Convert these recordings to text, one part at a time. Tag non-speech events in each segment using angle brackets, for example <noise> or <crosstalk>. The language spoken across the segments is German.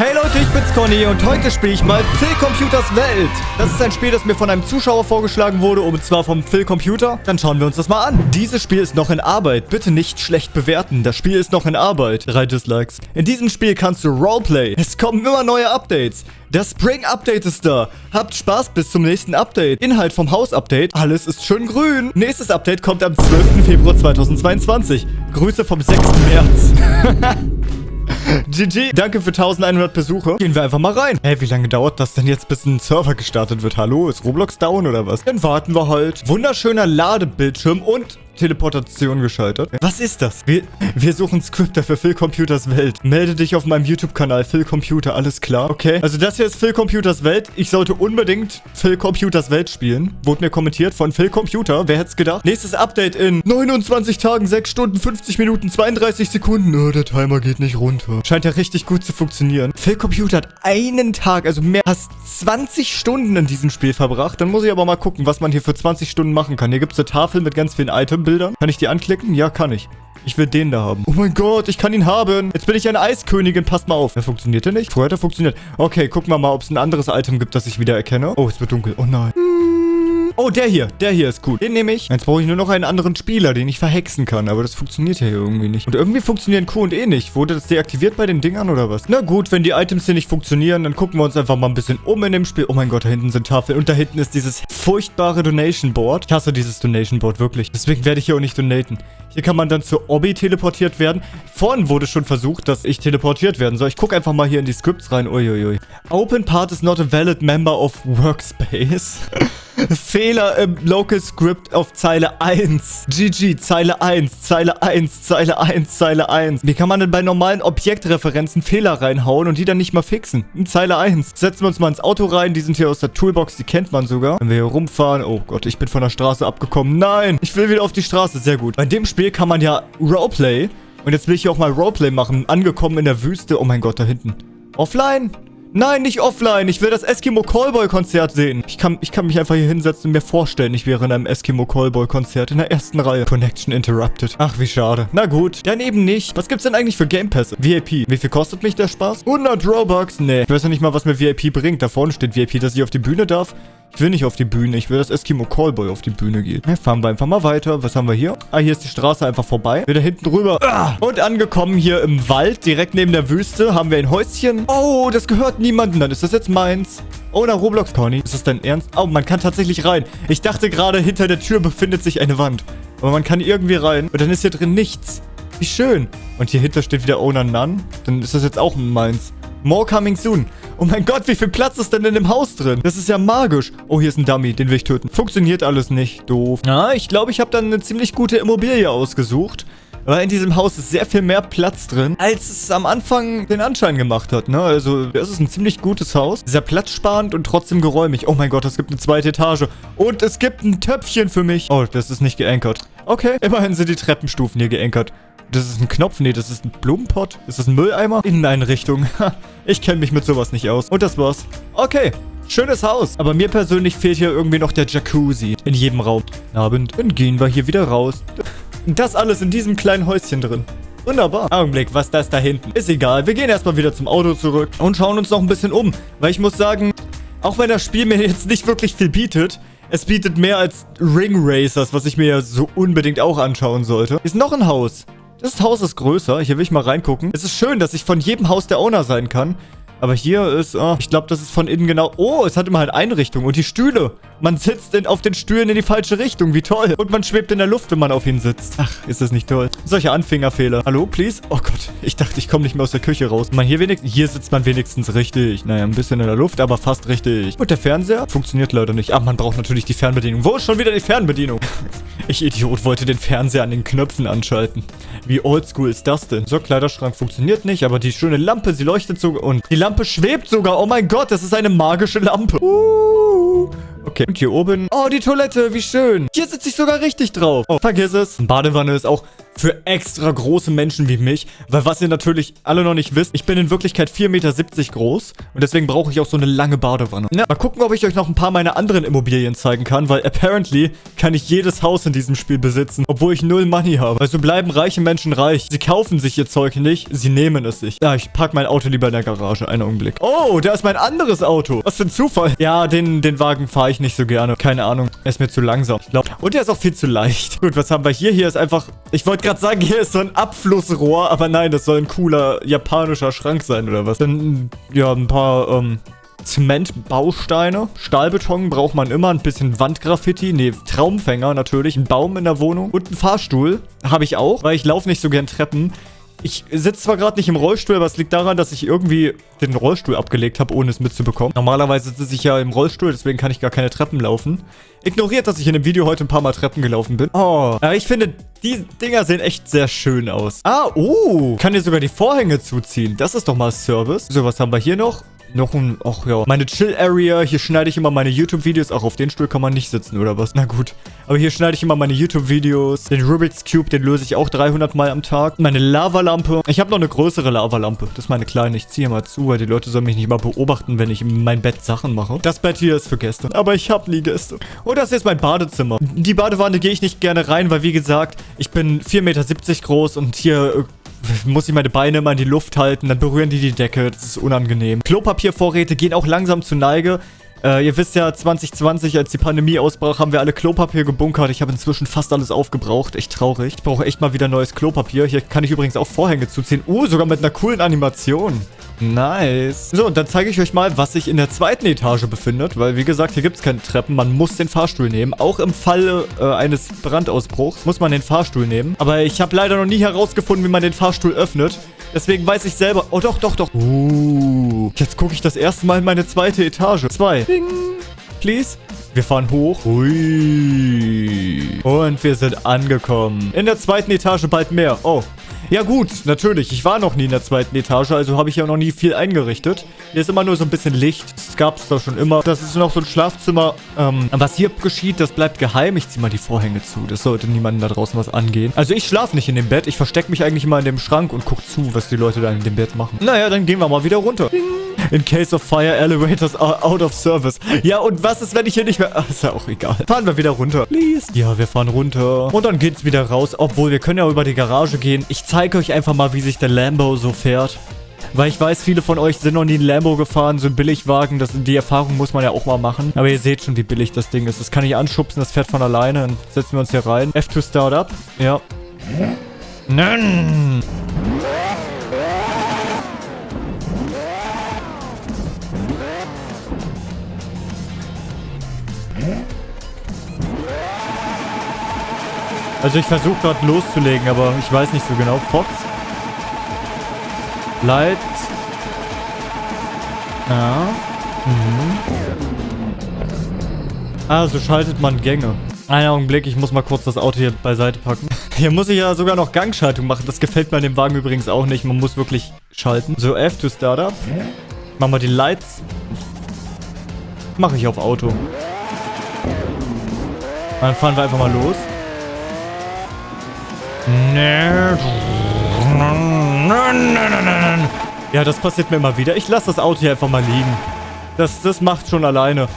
Hey Leute, ich bin's Conny und heute spiele ich mal Phil Computers Welt. Das ist ein Spiel, das mir von einem Zuschauer vorgeschlagen wurde, und zwar vom Phil Computer. Dann schauen wir uns das mal an. Dieses Spiel ist noch in Arbeit. Bitte nicht schlecht bewerten. Das Spiel ist noch in Arbeit. Drei Dislikes. In diesem Spiel kannst du Roleplay. Es kommen immer neue Updates. Das Spring Update ist da. Habt Spaß bis zum nächsten Update. Inhalt vom Haus Update. Alles ist schön grün. Nächstes Update kommt am 12. Februar 2022. Grüße vom 6. März. <laughs> GG, danke für 1100 Besuche. Gehen wir einfach mal rein. Hä, wie lange dauert das denn jetzt, bis ein Server gestartet wird? Hallo, ist Roblox down oder was? Dann warten wir halt. Wunderschöner Ladebildschirm und Teleportation geschaltet. Was ist das? Wir, wir suchen Scripter für Phil Computers Welt. Melde dich auf meinem YouTube-Kanal Phil Computer, alles klar? Okay. Also das hier ist Phil Computers Welt. Ich sollte unbedingt Phil Computers Welt spielen. Wurde mir kommentiert von Phil Computer. Wer hätte es gedacht? Nächstes Update in 29 Tagen, 6 Stunden, 50 Minuten, 32 Sekunden. Oh, der Timer geht nicht runter. Scheint ja richtig gut zu funktionieren. Phil Computer hat einen Tag, also mehr als 20 Stunden in diesem Spiel verbracht. Dann muss ich aber mal gucken, was man hier für 20 Stunden machen kann. Hier gibt es eine Tafel mit ganz vielen Items. Bildern. Kann ich die anklicken? Ja, kann ich. Ich will den da haben. Oh mein Gott, ich kann ihn haben. Jetzt bin ich eine Eiskönigin. Passt mal auf. Der funktioniert der nicht? Vorher hat er funktioniert. Okay, gucken wir mal, ob es ein anderes Item gibt, das ich wieder erkenne. Oh, es wird dunkel. Oh nein. Oh, der hier. Der hier ist gut. Den nehme ich. Jetzt brauche ich nur noch einen anderen Spieler, den ich verhexen kann. Aber das funktioniert ja hier irgendwie nicht. Und irgendwie funktionieren Q und E nicht. Wurde das deaktiviert bei den Dingern oder was? Na gut, wenn die Items hier nicht funktionieren, dann gucken wir uns einfach mal ein bisschen um in dem Spiel. Oh mein Gott, da hinten sind Tafeln. Und da hinten ist dieses furchtbare Donation Board. Ich hasse dieses Donation Board, wirklich. Deswegen werde ich hier auch nicht donaten. Hier kann man dann zur Obby teleportiert werden. Vorhin wurde schon versucht, dass ich teleportiert werden soll. Ich gucke einfach mal hier in die Scripts rein. Uiuiui. Open part is not a valid member of workspace. <laughs> Fehler im Local Script auf Zeile 1. GG, Zeile 1, Zeile 1, Zeile 1, Zeile 1. Wie kann man denn bei normalen Objektreferenzen Fehler reinhauen und die dann nicht mal fixen? In Zeile 1. Setzen wir uns mal ins Auto rein. Die sind hier aus der Toolbox, die kennt man sogar. Wenn wir hier rumfahren. Oh Gott, ich bin von der Straße abgekommen. Nein, ich will wieder auf die Straße. Sehr gut. Bei dem Spiel kann man ja Roleplay. Und jetzt will ich hier auch mal Roleplay machen. Angekommen in der Wüste. Oh mein Gott, da hinten. Offline? Nein, nicht offline. Ich will das Eskimo Callboy Konzert sehen. Ich kann, ich kann mich einfach hier hinsetzen und mir vorstellen, ich wäre in einem Eskimo Callboy Konzert in der ersten Reihe. Connection interrupted. Ach, wie schade. Na gut, dann eben nicht. Was gibt's denn eigentlich für Game Pässe? VIP. Wie viel kostet mich der Spaß? 100 Robux? Nee. Ich weiß ja nicht mal, was mir VIP bringt. Da vorne steht VIP, dass ich auf die Bühne darf. Ich will nicht auf die Bühne. Ich will, dass Eskimo Callboy auf die Bühne geht. Ja, fahren wir einfach mal weiter. Was haben wir hier? Ah, hier ist die Straße einfach vorbei. Wieder hinten rüber. Ah! Und angekommen hier im Wald, direkt neben der Wüste, haben wir ein Häuschen. Oh, das gehört niemandem. Dann ist das jetzt meins. Oh, na, Roblox Conny. Ist das dein Ernst? Oh, man kann tatsächlich rein. Ich dachte gerade, hinter der Tür befindet sich eine Wand. Aber man kann irgendwie rein. Und dann ist hier drin nichts. Wie schön. Und hier hinter steht wieder Owner None. Dann ist das jetzt auch meins. More coming soon. Oh mein Gott, wie viel Platz ist denn in dem Haus drin? Das ist ja magisch. Oh, hier ist ein Dummy, den will ich töten. Funktioniert alles nicht. Doof. Ja, ich glaube, ich habe dann eine ziemlich gute Immobilie ausgesucht. Weil in diesem Haus ist sehr viel mehr Platz drin, als es am Anfang den Anschein gemacht hat, ne? Also, das ist ein ziemlich gutes Haus. Sehr platzsparend und trotzdem geräumig. Oh mein Gott, es gibt eine zweite Etage. Und es gibt ein Töpfchen für mich. Oh, das ist nicht geankert. Okay, immerhin sind die Treppenstufen hier geankert. Das ist ein Knopf. Nee, das ist ein Blumenpott. Ist das ein Mülleimer? Inneneinrichtung. <laughs> ich kenne mich mit sowas nicht aus. Und das war's. Okay. Schönes Haus. Aber mir persönlich fehlt hier irgendwie noch der Jacuzzi. In jedem Raum. Abend. Dann gehen wir hier wieder raus. Das alles in diesem kleinen Häuschen drin. Wunderbar. Augenblick, was das da hinten? Ist egal. Wir gehen erstmal wieder zum Auto zurück und schauen uns noch ein bisschen um. Weil ich muss sagen, auch wenn das Spiel mir jetzt nicht wirklich viel bietet, es bietet mehr als Ring Racers, was ich mir ja so unbedingt auch anschauen sollte. Ist noch ein Haus. Das Haus ist größer. Hier will ich mal reingucken. Es ist schön, dass ich von jedem Haus der Owner sein kann. Aber hier ist, oh, ich glaube, das ist von innen genau... Oh, es hat immer halt Einrichtung. Und die Stühle. Man sitzt in, auf den Stühlen in die falsche Richtung. Wie toll. Und man schwebt in der Luft, wenn man auf ihn sitzt. Ach, ist das nicht toll. Solche Anfängerfehler. Hallo, please? Oh Gott, ich dachte, ich komme nicht mehr aus der Küche raus. Man hier wenigstens... Hier sitzt man wenigstens richtig. Naja, ein bisschen in der Luft, aber fast richtig. Und der Fernseher funktioniert leider nicht. Ach, man braucht natürlich die Fernbedienung. Wo ist schon wieder die Fernbedienung? <laughs> ich Idiot wollte den Fernseher an den Knöpfen anschalten. Wie oldschool ist das denn? So, Kleiderschrank funktioniert nicht, aber die schöne Lampe, sie leuchtet sogar und die Lampe schwebt sogar. Oh mein Gott, das ist eine magische Lampe. Uh. Okay, und hier oben. Oh, die Toilette, wie schön. Hier sitze ich sogar richtig drauf. Oh, vergiss es. Badewanne ist auch für extra große Menschen wie mich. Weil was ihr natürlich alle noch nicht wisst, ich bin in Wirklichkeit 4,70 Meter groß. Und deswegen brauche ich auch so eine lange Badewanne. Ja, mal gucken, ob ich euch noch ein paar meiner anderen Immobilien zeigen kann. Weil apparently kann ich jedes Haus in diesem Spiel besitzen. Obwohl ich null Money habe. Also bleiben reiche Menschen reich. Sie kaufen sich ihr Zeug nicht, sie nehmen es sich. Ja, ich park mein Auto lieber in der Garage. Einen Augenblick. Oh, da ist mein anderes Auto. Was für ein Zufall. Ja, den, den Wagen fahre ich nicht so gerne. Keine Ahnung. Er ist mir zu langsam. Ich glaube. Und er ist auch viel zu leicht. Gut, was haben wir hier? Hier ist einfach... Ich wollte gerade sagen, hier ist so ein Abflussrohr. Aber nein, das soll ein cooler japanischer Schrank sein oder was. Dann, ja, ein paar, ähm... Zementbausteine. Stahlbeton braucht man immer. Ein bisschen Wandgraffiti. Nee, Traumfänger natürlich. Ein Baum in der Wohnung. Und ein Fahrstuhl habe ich auch, weil ich laufe nicht so gern Treppen. Ich sitze zwar gerade nicht im Rollstuhl, aber es liegt daran, dass ich irgendwie den Rollstuhl abgelegt habe, ohne es mitzubekommen. Normalerweise sitze ich ja im Rollstuhl, deswegen kann ich gar keine Treppen laufen. Ignoriert, dass ich in dem Video heute ein paar Mal Treppen gelaufen bin. Oh, aber ich finde, die Dinger sehen echt sehr schön aus. Ah, oh, kann hier sogar die Vorhänge zuziehen. Das ist doch mal Service. So, was haben wir hier noch? Noch ein, ach ja, meine Chill-Area. Hier schneide ich immer meine YouTube-Videos. Auch auf den Stuhl kann man nicht sitzen, oder was? Na gut. Aber hier schneide ich immer meine YouTube-Videos. Den Rubik's Cube, den löse ich auch 300 Mal am Tag. Meine Lavalampe. Ich habe noch eine größere Lavalampe. Das ist meine kleine. Ich ziehe mal zu, weil die Leute sollen mich nicht mal beobachten, wenn ich in mein Bett Sachen mache. Das Bett hier ist für Gäste. Aber ich habe nie Gäste. Und das ist mein Badezimmer. Die Badewanne gehe ich nicht gerne rein, weil wie gesagt, ich bin 4,70 Meter groß und hier muss ich meine Beine immer in die Luft halten, dann berühren die die Decke. Das ist unangenehm. Klopapiervorräte gehen auch langsam zu Neige. Äh, ihr wisst ja, 2020, als die Pandemie ausbrach, haben wir alle Klopapier gebunkert. Ich habe inzwischen fast alles aufgebraucht. Echt traurig. Ich brauche echt mal wieder neues Klopapier. Hier kann ich übrigens auch Vorhänge zuziehen. Uh, sogar mit einer coolen Animation. Nice. So, und dann zeige ich euch mal, was sich in der zweiten Etage befindet. Weil, wie gesagt, hier gibt es keine Treppen. Man muss den Fahrstuhl nehmen. Auch im Falle äh, eines Brandausbruchs muss man den Fahrstuhl nehmen. Aber ich habe leider noch nie herausgefunden, wie man den Fahrstuhl öffnet. Deswegen weiß ich selber... Oh, doch, doch, doch. Uh, jetzt gucke ich das erste Mal in meine zweite Etage. Zwei. Ding. Please. Wir fahren hoch. Ui. Und wir sind angekommen. In der zweiten Etage bald mehr. Oh. Ja gut, natürlich. Ich war noch nie in der zweiten Etage, also habe ich ja noch nie viel eingerichtet. Hier ist immer nur so ein bisschen Licht. Das gab es da schon immer. Das ist noch so ein Schlafzimmer. Ähm, was hier geschieht, das bleibt geheim. Ich ziehe mal die Vorhänge zu. Das sollte niemandem da draußen was angehen. Also ich schlafe nicht in dem Bett. Ich verstecke mich eigentlich immer in dem Schrank und gucke zu, was die Leute da in dem Bett machen. Naja, dann gehen wir mal wieder runter. In case of fire, elevators are out of service. Ja, und was ist, wenn ich hier nicht mehr... Ach, ist ja auch egal. Fahren wir wieder runter. Please. Ja, wir fahren runter. Und dann geht's wieder raus. Obwohl, wir können ja über die Garage gehen. Ich zeige euch einfach mal, wie sich der Lambo so fährt. Weil ich weiß, viele von euch sind noch nie ein Lambo gefahren, so ein Billigwagen. Das, die Erfahrung muss man ja auch mal machen. Aber ihr seht schon, wie billig das Ding ist. Das kann ich anschubsen, das fährt von alleine. Dann setzen wir uns hier rein. F2 Startup. Ja. Nein. Also ich versuche gerade loszulegen, aber ich weiß nicht so genau. Fox. Lights. Ja. Mhm. Also schaltet man Gänge. Einen Augenblick, ich muss mal kurz das Auto hier beiseite packen. <laughs> Hier muss ich ja sogar noch Gangschaltung machen. Das gefällt mir an dem Wagen übrigens auch nicht. Man muss wirklich schalten. So, F to Startup. Machen wir die Lights. Mache ich auf Auto. Dann fahren wir einfach mal los. Ja, das passiert mir immer wieder. Ich lasse das Auto hier einfach mal liegen. Das, das macht schon alleine.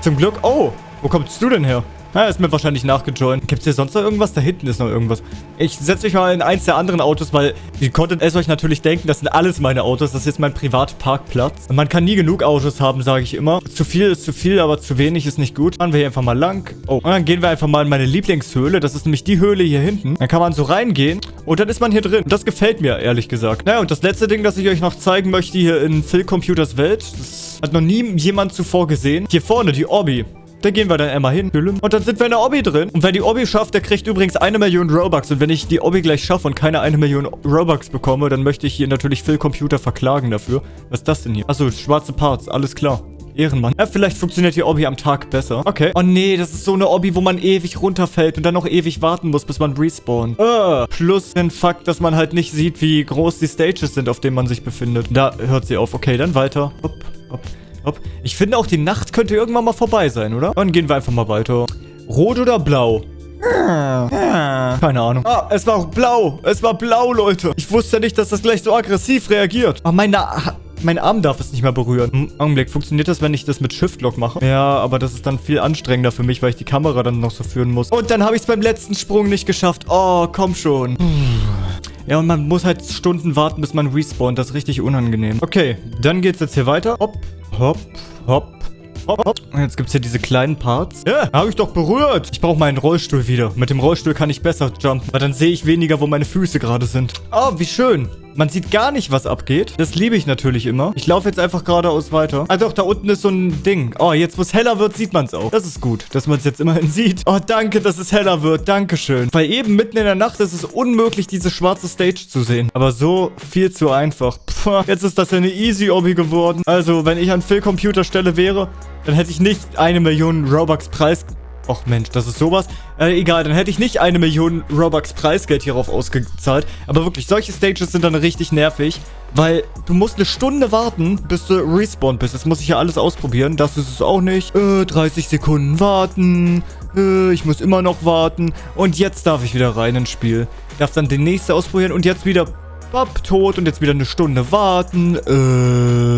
Zum Glück... Oh, wo kommst du denn her? Ja, ist mir wahrscheinlich nachgejoint. Gibt es hier sonst noch irgendwas? Da hinten ist noch irgendwas. Ich setze mich mal in eins der anderen Autos, weil ihr konntet es euch natürlich denken, das sind alles meine Autos. Das ist jetzt mein Privatparkplatz. Und man kann nie genug Autos haben, sage ich immer. Zu viel ist zu viel, aber zu wenig ist nicht gut. Fahren wir hier einfach mal lang. Oh, und dann gehen wir einfach mal in meine Lieblingshöhle. Das ist nämlich die Höhle hier hinten. Dann kann man so reingehen und dann ist man hier drin. Das gefällt mir, ehrlich gesagt. Naja, und das letzte Ding, das ich euch noch zeigen möchte hier in Phil Computers Welt, das hat noch nie jemand zuvor gesehen. Hier vorne, die Orbi. Da gehen wir dann einmal hin. Und dann sind wir in der Obby drin. Und wer die Obby schafft, der kriegt übrigens eine Million Robux. Und wenn ich die Obby gleich schaffe und keine eine Million Robux bekomme, dann möchte ich hier natürlich Phil Computer verklagen dafür. Was ist das denn hier? Achso, schwarze Parts. Alles klar. Ehrenmann. Ja, vielleicht funktioniert die Obby am Tag besser. Okay. Oh nee, das ist so eine Obby, wo man ewig runterfällt und dann noch ewig warten muss, bis man respawnt. Uh, plus den Fakt, dass man halt nicht sieht, wie groß die Stages sind, auf denen man sich befindet. Da hört sie auf. Okay, dann weiter. Hopp, hopp. Hopp. Ich finde auch, die Nacht könnte irgendwann mal vorbei sein, oder? Dann gehen wir einfach mal weiter. Rot oder blau? Keine Ahnung. Ah, es war blau. Es war blau, Leute. Ich wusste nicht, dass das gleich so aggressiv reagiert. Oh, meine... Mein Arm darf es nicht mehr berühren. Hm, Augenblick, funktioniert das, wenn ich das mit Shift-Lock mache? Ja, aber das ist dann viel anstrengender für mich, weil ich die Kamera dann noch so führen muss. Und dann habe ich es beim letzten Sprung nicht geschafft. Oh, komm schon. Ja, und man muss halt Stunden warten, bis man respawnt. Das ist richtig unangenehm. Okay, dann geht's jetzt hier weiter. Hopp, hopp, hopp. Hopp, hopp. Und jetzt gibt es hier diese kleinen Parts. Ja, habe ich doch berührt. Ich brauche meinen Rollstuhl wieder. Mit dem Rollstuhl kann ich besser jumpen. Weil dann sehe ich weniger, wo meine Füße gerade sind. Oh, wie schön. Man sieht gar nicht, was abgeht. Das liebe ich natürlich immer. Ich laufe jetzt einfach geradeaus weiter. Ah doch, da unten ist so ein Ding. Oh, jetzt wo es heller wird, sieht man es auch. Das ist gut, dass man es jetzt immerhin <laughs> sieht. Oh, danke, dass es heller wird. Dankeschön. Weil eben mitten in der Nacht ist es unmöglich, diese schwarze Stage zu sehen. Aber so viel zu einfach. Puh, jetzt ist das ja eine Easy-Obby geworden. Also, wenn ich an Phil Computer Stelle wäre, dann hätte ich nicht eine Million Robux Preis Och Mensch, das ist sowas. Äh, egal, dann hätte ich nicht eine Million Robux Preisgeld hierauf ausgezahlt. Aber wirklich, solche Stages sind dann richtig nervig. Weil du musst eine Stunde warten, bis du respawned bist. Das muss ich ja alles ausprobieren. Das ist es auch nicht. Äh, 30 Sekunden warten. Äh, ich muss immer noch warten. Und jetzt darf ich wieder rein ins Spiel. Darf dann den nächsten ausprobieren und jetzt wieder... Bap, tot und jetzt wieder eine Stunde warten. Äh...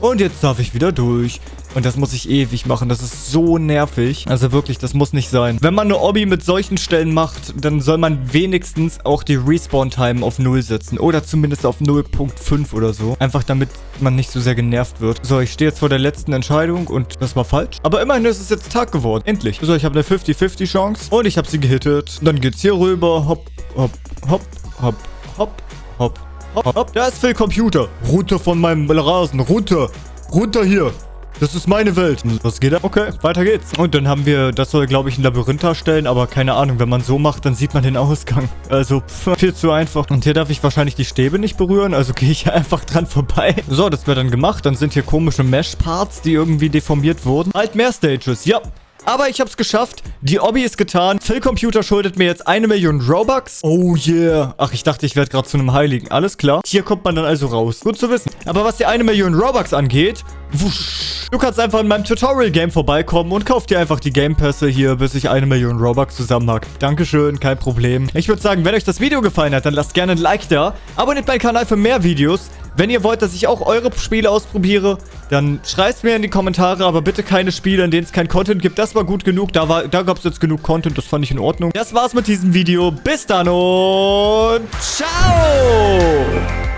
Und jetzt darf ich wieder durch. Und das muss ich ewig machen. Das ist so nervig. Also wirklich, das muss nicht sein. Wenn man eine Obby mit solchen Stellen macht, dann soll man wenigstens auch die Respawn-Time auf 0 setzen. Oder zumindest auf 0.5 oder so. Einfach damit man nicht so sehr genervt wird. So, ich stehe jetzt vor der letzten Entscheidung und das war falsch. Aber immerhin ist es jetzt Tag geworden. Endlich. So, ich habe eine 50-50 Chance. Und ich habe sie gehittet. Dann geht's hier rüber. Hopp, hopp, hopp, hopp, hopp, hopp, hopp, hopp. Da ist Phil Computer. Runter von meinem Rasen. Runter. Runter hier. Das ist meine Welt. Was geht da? Okay, weiter geht's. Und dann haben wir, das soll, glaube ich, ein Labyrinth darstellen, aber keine Ahnung, wenn man so macht, dann sieht man den Ausgang. Also, pff, viel zu einfach. Und hier darf ich wahrscheinlich die Stäbe nicht berühren, also <laughs> gehe ich einfach dran vorbei. So, das wird dann gemacht. Dann sind hier komische Mesh-Parts, die irgendwie deformiert wurden. Halt mehr Stages. Ja, aber ich hab's geschafft. Die Obby ist getan. Phil Computer schuldet mir jetzt eine Million Robux. Oh yeah. Ach, ich dachte, ich werde gerade zu einem Heiligen. Alles klar. Hier kommt man dann also raus. Gut zu wissen. Aber was die eine Million Robux angeht, wusch. Du kannst einfach in meinem Tutorial-Game vorbeikommen und kauf dir einfach die Game-Pässe hier, bis ich eine Million Robux zusammen habe. Dankeschön, kein Problem. Ich würde sagen, wenn euch das Video gefallen hat, dann lasst gerne ein Like da. Abonniert meinen Kanal für mehr Videos. Wenn ihr wollt, dass ich auch eure Spiele ausprobiere, dann schreibt mir in die Kommentare, aber bitte keine Spiele, in denen es kein Content gibt. Das war gut genug. Da, da gab es jetzt genug Content. Das fand ich in Ordnung. Das war's mit diesem Video. Bis dann und ciao!